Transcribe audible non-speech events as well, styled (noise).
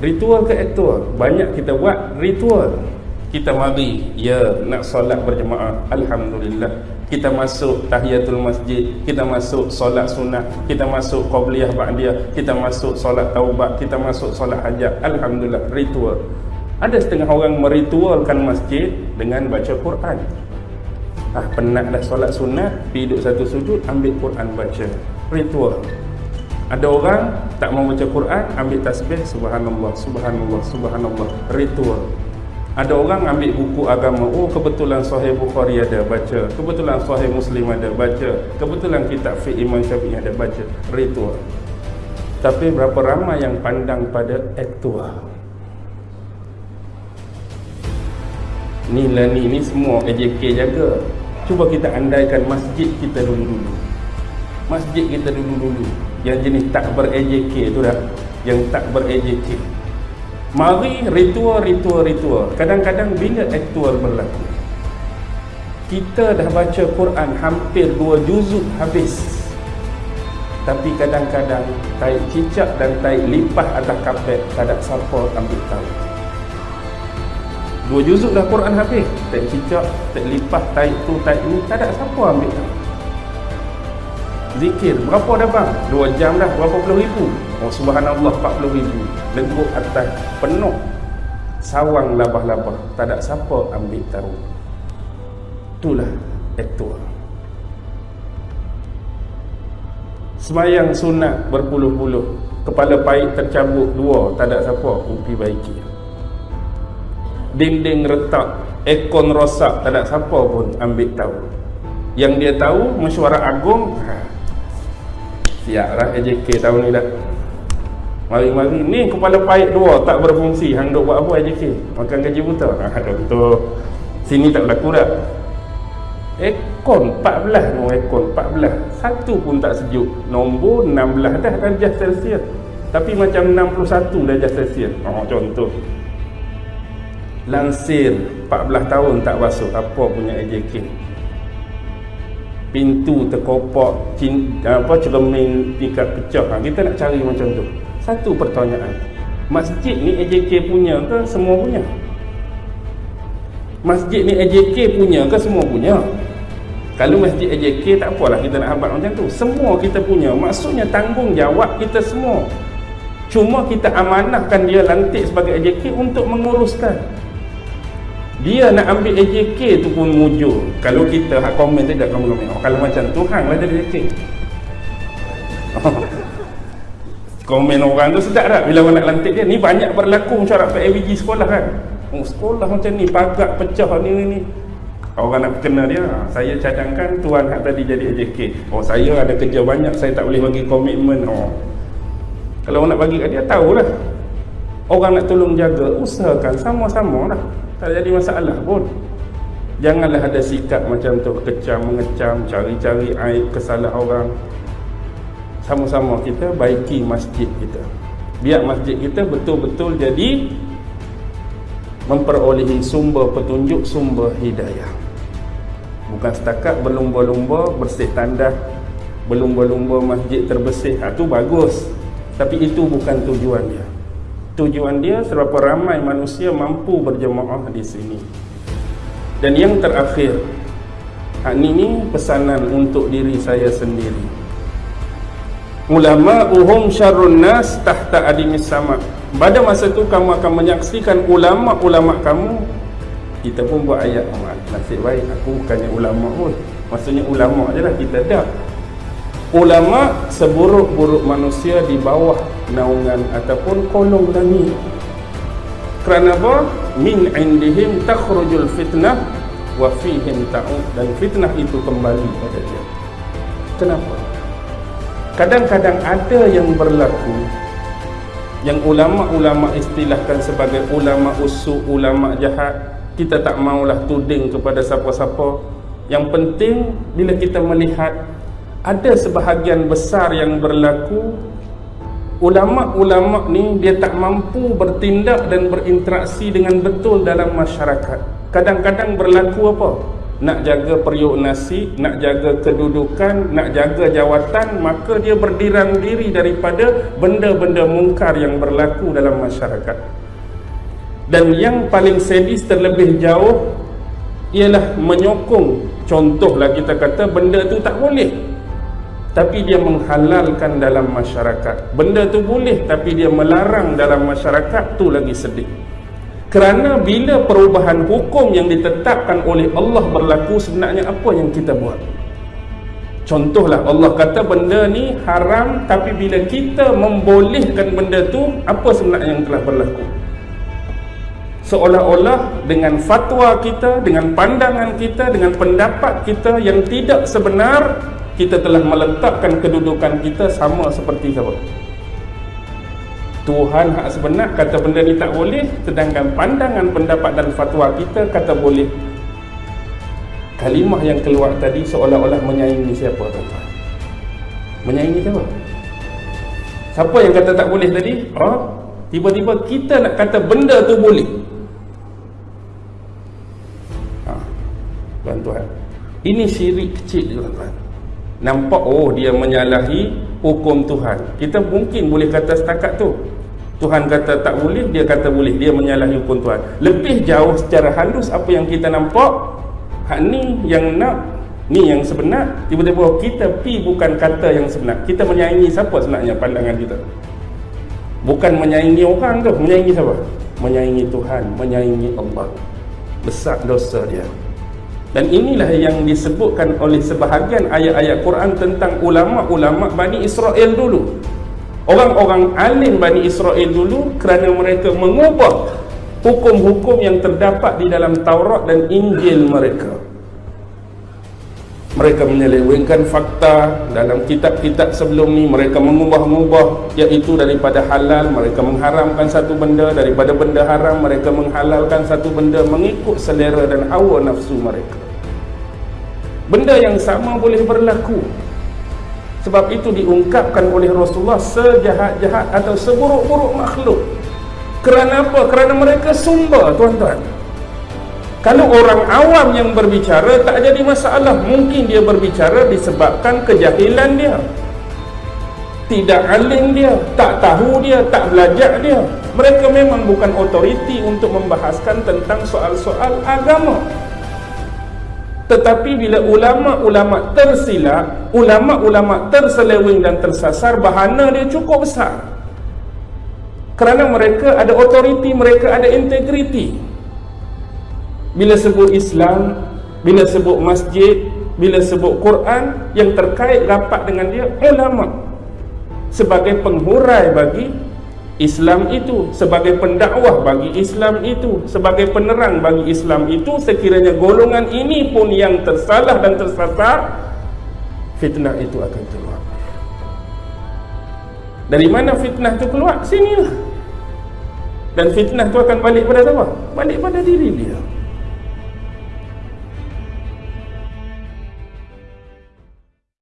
ritual ke aktual banyak kita buat ritual. Kita mari ya nak solat berjemaah. Alhamdulillah. Kita masuk tahiyatul masjid kita masuk solat sunat kita masuk qabliyah ba'diyah kita masuk solat taubat kita masuk solat hajat. Alhamdulillah ritual. Ada setengah orang meritualkan masjid dengan baca Quran. Ah penat dah solat sunat pergi duduk satu sujud ambil Quran baca. Ritual ada orang tak mau baca Quran ambil tasbih subhanallah subhanallah subhanallah ritual. Ada orang ambil buku agama oh kebetulan sahih Bukhari ada baca kebetulan sahih Muslim ada baca kebetulan kitab fiqh Imam Syafi'i ada baca ritual. Tapi berapa ramai yang pandang pada aktual? Ni lah ni ni semua AJK jaga. Cuba kita andaikan masjid kita dulu-dulu. Masjid kita dulu-dulu yang jenis tak ber-AJK tu dah yang tak ber-AJK Mari ritual, ritual, ritual. Kadang-kadang bila aktual berlaku. Kita dah baca Quran hampir dua juzuk habis. Tapi kadang-kadang taik cicak dan taik lipat atas kapet tak ada siapa ambil tahu. Dua juzuk dah Quran habis. Taik cicak, taik lipat, taik tu, taik ni tak ada siapa ambil tahu. Zikir, berapa dah bang? Dua jam dah, berapa puluh ribu? Oh subhanallah 40 ribu. Lengguk atas penuh. Sawang labah-labah. Tak ada siapa ambil taruh. Itulah aktual Semayang sunat berpuluh-puluh. Kepala pahit tercabut dua Tak ada siapa. Upi baiki. Dinding retak Ekon rosak Tak ada siapa pun ambil tahu. Yang dia tahu Mesyuarat agung. Ha. Siap lah AJK tahun ni dah. Mari-mari. Ni kepala pahit dua tak berfungsi. Hang duk buat apa AJK makan gaji buta. (laughs) Ha contoh sini tak berlaku dah. Ekon 14 no ekon 14 satu pun tak sejuk. Nombor 16 dah darjah celsius. Tapi macam 61 darjah celsius. Oh contoh. Lansir 14 tahun tak basuh apa punya AJK pintu terkopak apa cermin tingkat pecah ha, kita nak cari macam tu satu pertanyaan. Masjid ni AJK punya ke semua punya? Masjid ni AJK punya ke semua punya? Kalau masjid AJK tak apalah kita nak habaq macam tu. Semua kita punya. Maksudnya tanggungjawab kita semua. Cuma kita amanahkan dia lantik sebagai AJK untuk menguruskan. Dia nak ambil AJK tu pun mujur. Kalau kita hak komen tidak kamu komen. Oh, kalau macam tu hanglah jadi AJK. (laughs) komen orang tu sedap tak bila orang nak lantik dia ni banyak berlaku syarat PABG sekolah kan. Oh, sekolah macam ni pagak pecah ni ni ni. Orang nak kenal dia. Saya cadangkan tuan hak tadi jadi AJK oh saya ada kerja banyak saya tak boleh bagi komitmen oh. Kalau orang nak bagi kat dia tahulah. Orang nak tolong jaga usahakan sama-sama lah tak jadi masalah pun. Janganlah ada sikap macam tu kecam mengecam cari-cari aib kesalahan orang. Sama-sama kita baiki masjid kita. Biar masjid kita betul-betul jadi memperolehi sumber petunjuk sumber hidayah. Bukan setakat berlumba-lumba bersih tandas berlumba-lumba masjid terbersih. Itu ha, bagus. Tapi itu bukan tujuan dia tujuan dia seberapa ramai manusia mampu berjemaah di sini. Dan yang terakhir ini pesanan untuk diri saya sendiri. Ulama uhum syarrun nas tahta adimis sama. Pada masa tu kamu akan menyaksikan ulama-ulama kamu kita pun buat ayat nasib baik aku bukannya ulama pun. Maksudnya ulama je lah kita dah ulama seburuk-buruk manusia di bawah naungan ataupun kolong langit kerana apa? min indihim takhrujul fitnah wa fihim ta'ud dan fitnah itu kembali pada dia kenapa? kadang-kadang ada yang berlaku yang ulama-ulama istilahkan sebagai ulama usul, ulama jahat kita tak maulah tuding kepada siapa-siapa yang penting bila kita melihat ada sebahagian besar yang berlaku ulama-ulama ni dia tak mampu bertindak dan berinteraksi dengan betul dalam masyarakat kadang-kadang berlaku apa? nak jaga periuk nasi, nak jaga kedudukan, nak jaga jawatan, maka dia berdirang diri daripada benda-benda mungkar yang berlaku dalam masyarakat. Dan yang paling sedis terlebih jauh ialah menyokong contohlah kita kata benda tu tak boleh tapi dia menghalalkan dalam masyarakat. Benda tu boleh tapi dia melarang dalam masyarakat tu lagi sedih. Kerana bila perubahan hukum yang ditetapkan oleh Allah berlaku sebenarnya apa yang kita buat? Contohlah Allah kata benda ni haram tapi bila kita membolehkan benda tu apa sebenarnya yang telah berlaku? Seolah-olah dengan fatwa kita, dengan pandangan kita, dengan pendapat kita yang tidak sebenar kita telah meletakkan kedudukan kita sama seperti siapa? Tuhan hak sebenar kata benda ni tak boleh sedangkan pandangan pendapat dan fatwa kita kata boleh. Kalimah yang keluar tadi seolah-olah menyaingi siapa tuan-tuan? Menyaingi siapa? Siapa yang kata tak boleh tadi? Oh tiba-tiba kita nak kata benda tu boleh. Ha. tuan-tuan ini syirik kecil tuan-tuan nampak oh dia menyalahi hukum Tuhan. Kita mungkin boleh kata setakat tu Tuhan kata tak boleh dia kata boleh. Dia menyalahi hukum Tuhan. Lebih jauh secara halus apa yang kita nampak hak ni yang nak ni yang sebenar tiba-tiba kita pi bukan kata yang sebenar. Kita menyaingi siapa sebenarnya pandangan kita? Bukan menyaingi orang tu. Menyaingi siapa? Menyaingi Tuhan menyaingi Allah. Besar dosa dia dan inilah yang disebutkan oleh sebahagian ayat-ayat Quran tentang ulama-ulama Bani Israel dulu. Orang-orang alim Bani Israel dulu kerana mereka mengubah hukum-hukum yang terdapat di dalam Taurat dan Injil mereka. Mereka menyelewengkan fakta. Dalam kitab-kitab sebelum ni mereka mengubah-ubah. Iaitu daripada halal mereka mengharamkan satu benda. Daripada benda haram mereka menghalalkan satu benda. Mengikut selera dan hawa nafsu mereka. Benda yang sama boleh berlaku. Sebab itu diungkapkan oleh Rasulullah sejahat-jahat atau seburuk-buruk makhluk. Kerana apa? kerana mereka sumber tuan-tuan kalau orang awam yang berbicara tak jadi masalah mungkin dia berbicara disebabkan kejahilan dia tidak alim dia tak tahu dia tak belajar dia mereka memang bukan otoriti untuk membahaskan tentang soal-soal agama tetapi bila ulama-ulama tersilap, ulama-ulama terseleweng dan tersasar, bahana dia cukup besar. Kerana mereka ada otoriti, mereka ada integriti. Bila sebut Islam, bila sebut masjid, bila sebut Quran, yang terkait rapat dengan dia, ulama. Sebagai penghurai bagi Islam itu sebagai pendakwah bagi Islam itu sebagai penerang bagi Islam itu sekiranya golongan ini pun yang tersalah dan tersasar fitnah itu akan keluar. Dari mana fitnah itu keluar? Sinilah. Dan fitnah itu akan balik pada siapa? Balik pada diri dia